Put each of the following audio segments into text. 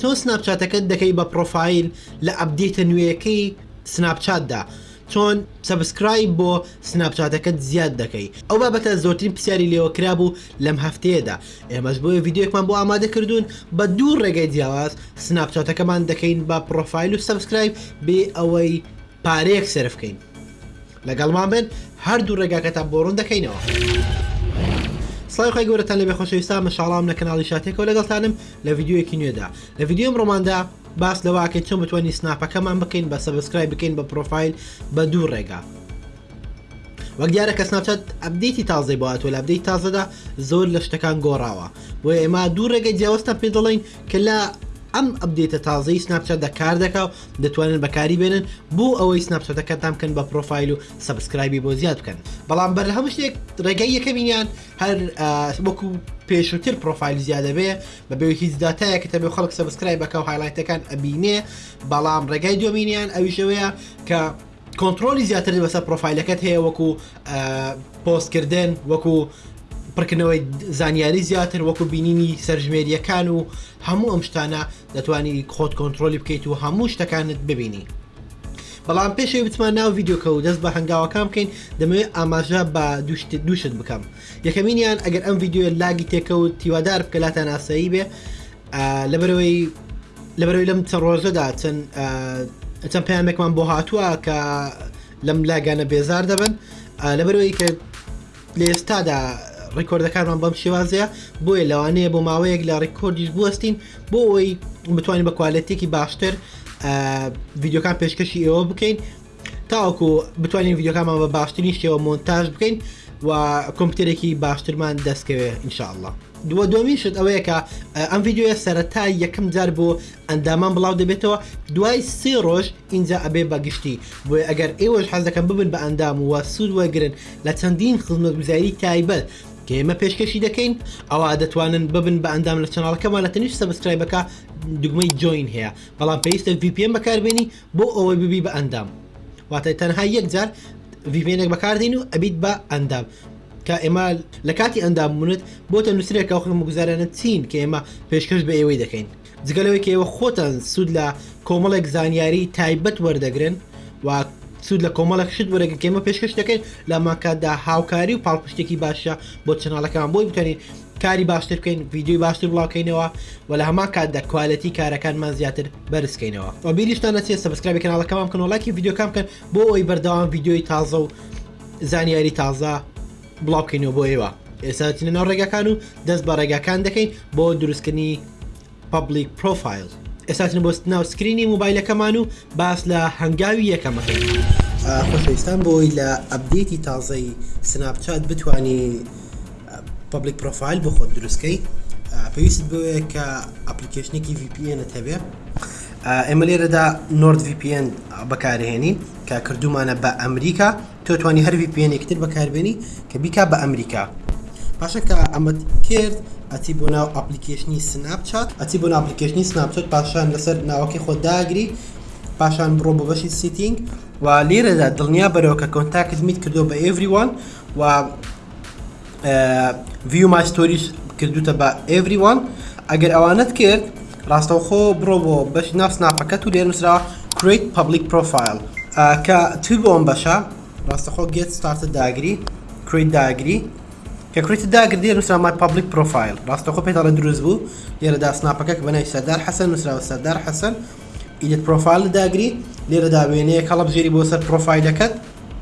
تۆ سناپچاتەکەت دەکەی بە پڕۆفایل لە ئەپدێتە نوێیەکەی سناپچاتدا چۆن سەبسکرایب بۆ سناپچاتەکەت زیاد دەکەی ئەو بابەتە زۆرترین پرسیاری لێوە کرابوو لەم هەفتەیەدا ئێمەش بۆیە ڤیدیۆیەکمان بۆ ئامادە کردوون بە دوو ڕێگای جیاواز سناپچاتەکەمان دەکەین بە پڕۆفایل و سەبسکرایب بێ ئەوەی پارەیەک سەرف کەین. لەگەڵمان بن هەردوو ڕێگاکەتان بۆ ڕوون دەکەینەوە. سڵاوی خوای گەورەتان لەبێ خۆشەویستان من شاڵاوم لە کەناڵی شاتێکەوە لەگەڵتانم لە ڤیدیۆیەکی نوێدا لە ڤیدیۆی ئەمڕۆماندا باس لەوە ئەکەین چۆن بتوانین سناپەکەمان بکەین بە سەبسکرای بکەین بە پرۆفایل بە دوو ڕێگا وەک دیارە کە سناپچات ئەبدیتی تازەی بۆ ئەتۆ لە ئەبدەی تازەدا زۆر لە شتەکان گۆڕاوە بۆ ئێمە دوو ڕێگەی جیاوازتان پێ دەڵین کە لە ئەم ئەبدێتە تازەی سناپچاتدا کار دەکا و دەتوانن بەکاری بێنن بۆ ئەوەی سناپچاتەکەتان بکەن بە پرۆفایل و سبسکرایبی بۆ زیاد بکەن بەڵام بەر هەموو شتێک ڕێگەی یەکەمینیان هەر وەکو پێشووتر پرۆفایل زیادەبێ بە بێ هیچ دااتایە کە تەبێ خەڵک سبسکرای بەکە و هایلایتەکان ئەبینێ بەڵام ڕێگای دومینیان ئەویشەوەیە کە کۆنتڕۆڵی زیاتر بەسەر پرۆفایلەکەت هەیە وەکو پۆستکردن وەکو پڕکردنەوەی زانیاری زیاتر وەکو بینینی سەرژمێریەکان و هەموو ئەم شتانە دەتوانی خۆت کۆنتترۆلی بکەیت و هەموو شتەکانت ببینی بەڵام پێشەوی بتمان ناو یددیوکە و دەست بە هەنگاوەکان بکەین دەمەوێت ئاماژە بە دوشت دوشت بکەم یەکەمینیان ئەگەر ئەم یددیوە لاگی تێکەوت تیوادار بکە لاتان ئاسایی بێ لەبەرەوەی لەبەرەوەی لەم چە ڕۆژەدا چەند چەند پامێکمان بۆ هاتووە کە لەم لاگانە بێزار دەبن لەبەرەوەی کە لە ئێستادا ڕیکۆردەکانمان بەم شێوازەیە بۆیە لەوانەیە بۆ ماوەیەک لە ڕیکۆردیش بوەستین بۆ ئەوی بتوانین بە کوالەتێکی باشتر ڤیددیوکان پێشکەشی ئێوە بکەین تاوەکو بتوانین ڤیددیوکانمان بە باشترین شێوە مۆنتاژ بکەین و کۆمپیوتەرێکی باشترمان دەستکەوێ انشاءله دووە دومین شت ئەوەیە کە ئەم یددیوە سەرەتا یەکەم جار بۆ ئەندامان بڵاو دەبێتەوە دوای سێ ڕۆژ ئینجا ئەبێ بە گشتی بۆیە ئەگەر ئێوەش حەزەکەم ببن بە ئەندام و سوود وەرگن لە چەندین خزمەت گوزاری تایبەت کە ئێمە پێشکەشی دەکەین ئەوە دەتوانن ببن بە ئەندام لە چناڵەکەمان لە تەنیش سەبسکرایبەکە دگمەی جوین هەیە بەڵام پێویستە VPN بەکاربێنی بۆ ئەوەی ببی بە ئەندام واتە تەنها یەک جار ڤیڤێنێک بەکاردین و ئەبیت بە ئەندام کە ئێمە لە کاتی ئەندام بوونت بۆتە نووسرێکە و خەمە گوزارانە چین کە ئێمە پێشکەش بە ئێوەی دەکەین جگەلەوەی کە ئێوە خۆتان سوود لە کۆمەڵێک زانیاری تایبەت وەردەگرن و سوود لە کۆمەڵک شت وەرەگە کێمە پێشکەش دەکەین لە ماکاتدا هاوکاری و پاڵپشتێکی باشە بۆ چناڵەکان بۆی بکەین کاری باشتر بکەین ڤیدیۆی باشتر بڵاوکەینەوە و لە هەمان کاتدا کوالەتی کارەکانمان زیاتر بەرزکەینەوە و بیریشتان نەچێت سبسکرایبی کەناڵەکەمان بکەن و لایکی ڤیدیۆکان بکەن بۆ ئەوی بەردەوام ڤیدیۆی تازە و زانیاری تازە بڵاوکەینەوە بۆ ئێوە ئێساتینە ناو ڕێگاکان و دەست بە ڕێگاکان دەکەین بۆ دروستکردنی Public Profile ئێستا چنە بۆ ناو سکرینی موبایلەکەمان و باس لە هەنگاوی یەکەمەکەی خۆشەویستان بۆی لە ئەبدێتی تازەی سناپچات بتانی پبلیک پرۆفایل بۆ خۆت دروستکەی پێویست بۆیە کە ئەپلیکیشنێکی VPNت هەبێ ئێمە لێرەدا نۆرد VPN بەکارهێنین کە کردومانە بە ئەمریکا تۆ توانی هەر VPN-ێکی تر بەکاربێنی کە بیکا بە ئەمریکا پاشە کە ئەمەت کرد ئەچی بۆ ناو ئەپلیکیشنی سناپچات ئەچی بۆ ئەپلیکیشنی سناپچات پاشان لەسەر ناوەکەی خۆ داگری پاشان بڕۆ بە بەشی سیتینگ و لێرەدا دڵنیا بەرەوە کە کۆنتاکت میت کردو بە ئێڤریوان و ڤیو مای ستۆریش کردوتە بە ئێڤری وان ئەگەر ئەوانەت کرد ڕاستەوخۆ بڕۆ بۆ بەش ناو سناپەکەت و لێ نووسرا کریت پبلیک پرۆفایل کە تر بۆم بەشە ڕاستەخۆ گێت ستارتە داگری کریت داگری کە کریت داگردی نووسرا مای پبلیک پرۆفایل ڕاستەخۆ پێتاڵە دروست بوو لێرەدا سناپەکە بەنای سەردار حەسەن نووسراوە سەردار حەسەن ئیدت پرۆفایل داگری لێرەدا وێنەیە کەڵە بژێری بۆ سەر پرۆفایلەکەت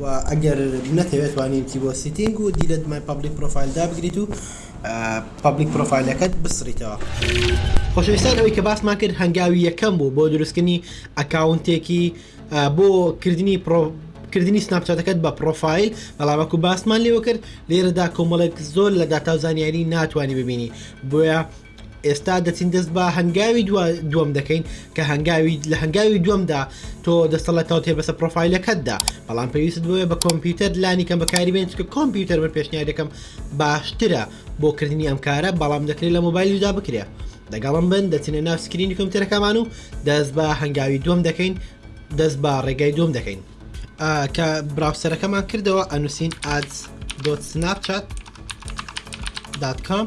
وە ئەگەر نەتەوێت توانی بچی بۆ سیتینگ و دیلێت مای پەبلیک پرۆفایل دابگریت و پەبلیک پرۆفایلەکەت بسڕیتەوە خۆشەویستان ئەوەی کە باسمان کرد هەنگاوی یەکەم بوو بۆ دروستکردنی ئەکاونتێکی بۆ کردنی پرۆ کردنی سناپچاتەکەت بە پرۆفایل بەڵامەکو باسمان لێوە کرد لێرەدا کۆمەڵێک زۆر لە داتا و زانیاری ناتوانانی ببینی بۆیە ئێستا دەچین دەست بە هەنگاوی دووەم دەکەین کە هەنگاوی لە هەنگاوی دووەمدا تۆ دەستە لە کاوتێ بەسە پرۆفایلەکەتدا بەڵام پێویست بۆیە بە کۆمپیوتەر لانی کەم بەکاری بێن چکە کۆمپیوتەر من پێشنیار دەکەم باشترە بۆ کردنی ئەم کارە بەڵام دەکرێت لە مۆبایلدا بکرێ دەگەڵم بن دەچینە ناو سکرینی کۆمپیوتەرەکەمان و دەست بە هەنگاوی دووەم دەکەین دەست بە ڕێگای دووم دەکەین کە براوسەرەکەمان کردەوە ئەنووسین ئاز دۆ سناپچات داتکۆم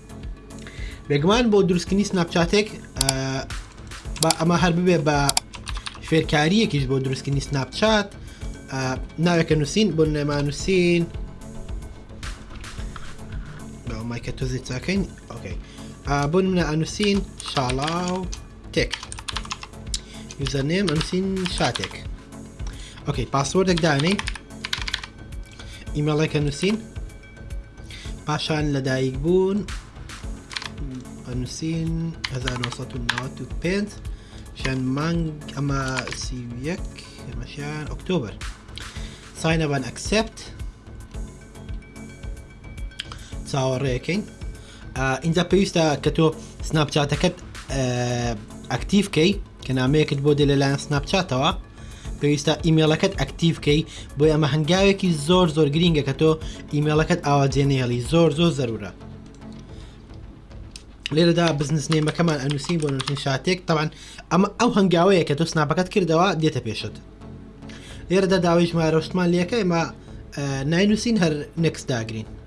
بێگومان بۆ دروستکردنی سناپچاتێک بە ئەمە هەر ببێ بە فێرکاریەکیش بۆ دروستکردنی سناپچات ناوێکە نووسین بۆ نێمان نووسین مایکە تۆزی چاکەین ئۆکەی بۆ منە ئەنووسین شاڵاو تێک یوزەرنێم ئەنووسین شاتێک ئۆکەی پاسوەردێک دانێ ئیمەڵێکە نووسین پاشان لەدایک بوون نووسین 1995 شان مانگ ئەمە سیویەک ئەمەشیان ئۆکتۆبر ساینەبان ئەکسپت چاوەڕێەکەین ئینجا پێویستە کە تۆ سناپچاتەکەت ئەکتیڤکەی کە نامەیەکت بۆ دێ لەلایەن سناپچاتەوە پێویستە ئیمێڵەکەت ئەکتیڤکەی بۆ ئەمە هەنگاوێکی زۆر زۆر گرینگە کە تۆ ئیمێڵەکەت ئاواجێنێڵی زۆر زۆر زەرورە لێرەدا بزنس نێمەکەمان ئەنووسین بۆ نووسین شاتێک تاوان ئەمە ئەو هەنگاوەیە کە تۆ سناپەکەت کردەوە دێتە پێشت لێرەدا داوای ژمارۆشتمان لەکە ئێمە ناینووسین هەر نەکس داگرین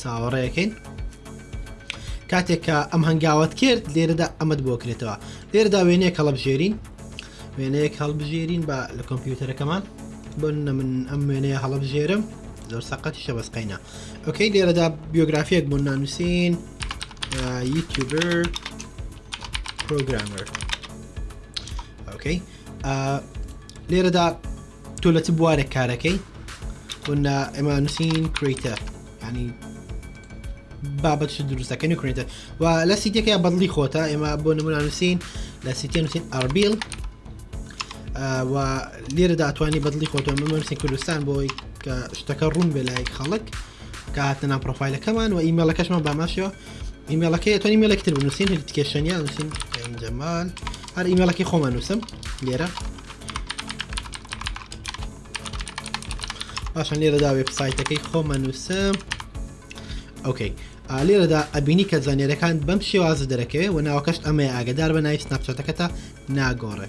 چاوەڕێەکەین کاتێک کە ئەم هەنگاوت کرد لێرەدا ئەمەد بۆکرێتەوە لێرەدا وێنەیە هەڵبژێرین وێنەیەک هەڵبژێرین بە لە کۆمپیوتەرەکەمان بن من ئەم وێنەیە هەڵبژێرم زۆر سەقەتی شەبەسقینە ئۆکەی لێرەدا بیۆگرافیەک بۆ نانووسین یوتوبەر پرۆگرامەر ئۆکەی لێرەدا تۆ لە چ بوارێک کارەکەی ونا ئێمە نووسین کریتەر ینی بابەت دروستەکەنی کریتە و لە سیتێکە بەدڵی خۆتە ئێمە بۆ نمونە نووسین لە سیتە نووسین ئەربیل و لێرە داتوانانی بەدڵی خۆتە مەمەسی کوردستان بۆی کە شتەکە ڕوون بێ لای خەڵک کە هاتنە پرۆفایلەکەمان و ئیمەڵەکەشمان باماشەوە ئیمێڵەکەی تۆنی مێڵێکی تر بنووسین هەلی تکێشەنیا نووسین جەمال هەر ئیمێڵەکەی خۆمان نووسم لێرە باشە لێرەدا وێبسایتەکەی خۆمە نووسم ئۆکەی لێرەدا ئەبینی کە زانێرەکان بەم شێوازە دەرەکەوێ و ناوەکەشت ئەمەیە ئاگدار بە ناوی سناپچەتەکەتە ناگۆڕێ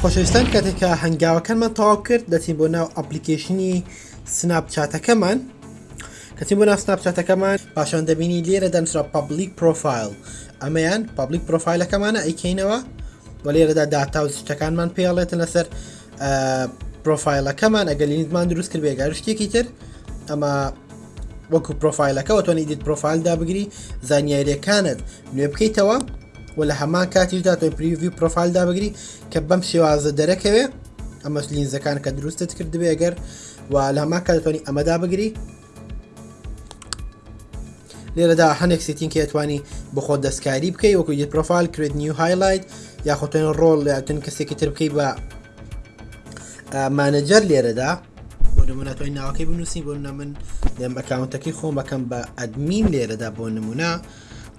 خۆشەویستان کاتێک کە هەنگاوەکانمان تەواو کرد دەچین بۆ ناو ئەپلیکیشنی سناپ چاتەکەمان کەچین بۆ ناو سناپ چاتەکەمان پاشان دەبینی لێرە دەنووسرا پبلیک پرۆفایل ئەمەیان پبلیک پرۆفایلەکەمانە ئەیکەینەوە و لێرەدا داتا و شتەکانمان پێڵێتن لەسەر پرۆفایلەکەمان ئەگە لینیتمان دروست کرد بێگار شتێکی تر ئەمە وەکو پرۆفایلەکەەوە تۆنی دیت پرۆفایلدا بگری زانیاریەکانت نوێ بکەیتەوە و لە هەمان کاتیش داتۆی پریڤی پرۆفایل دابگری کە بەم شێوازە دەرەکەوێ ئەمەش لینزەکان کە دروستت کردبێ ئەگەر و لە هەمان کاتتوانی ئەمەدا بگری لێرەدا هەنێک سیتینکە توانی بخۆ دەستکاری بکەی وەکو دی پرۆفایل کرێت نیو هایلایت یاخۆتێن ڕۆڵ لەتون کەسێکی تر بکەی بە مانەجەر لێرەدا بۆ نمونە توی ناوەکەی بنووسی بۆ نە من دەم بەکاونتەکەی خۆم بەکەم بە ئەدمین لێرەدا بۆ نمونە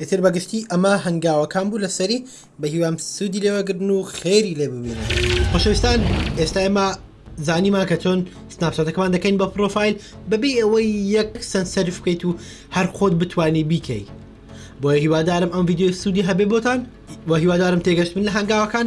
ئیتر بەگشتی ئەمە هەنگاوەکان بوو لەسەری بەهیوام سوودی لێوەگرن و خێری لێ ببینن خۆشەویستان ئێستا ئێمە زانیمان کە چۆن سناپچاتەکەمان دەکەین بە پرۆفایل بەبێ ئەوەی یەک سند سەرف بکەیت و هەر خۆت بتانی بیکەی بۆیە هیوادارم ئەم یددیو سوودی هەبێ بۆتان و هیوادارم تێگەشتن لە هەنگاوەکان